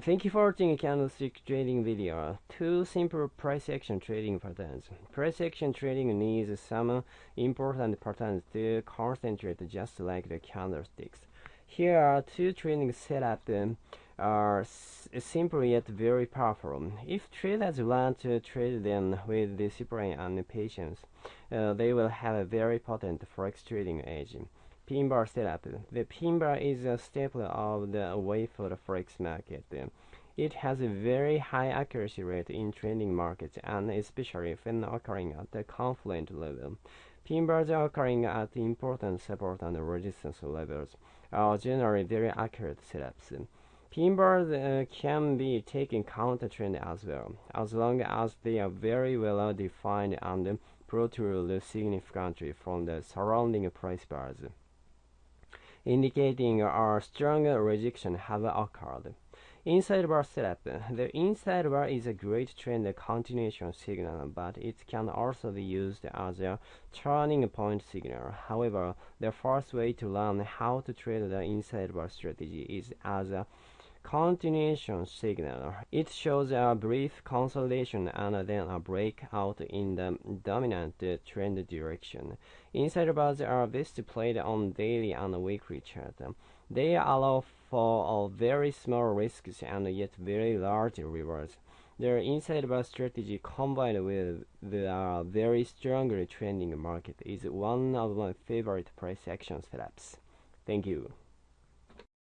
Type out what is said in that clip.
Thank you for watching a candlestick trading video. Two simple price action trading patterns. Price action trading needs some important patterns to concentrate just like the candlesticks. Here are two trading setups are simple yet very powerful. If traders want to trade them with discipline and patience, uh, they will have a very potent forex trading edge. Pin bar setup. The pin bar is a staple of the way for the forex market. It has a very high accuracy rate in trading markets and especially when occurring at the confluent level. Pin bars occurring at important support and resistance levels are generally very accurate setups. Pin bars uh, can be taken counter trend as well, as long as they are very well defined and protrude significantly from the surrounding price bars indicating a strong rejection have occurred. Inside bar setup. The inside bar is a great trend continuation signal, but it can also be used as a turning point signal. However, the first way to learn how to trade the inside bar strategy is as a continuation signal. It shows a brief consolidation and then a breakout in the dominant trend direction. Inside bars are displayed on daily and weekly chart. They allow for very small risks and yet very large rewards. Their inside bar strategy combined with the uh, very strongly trending market is one of my favorite price action setups. Thank you.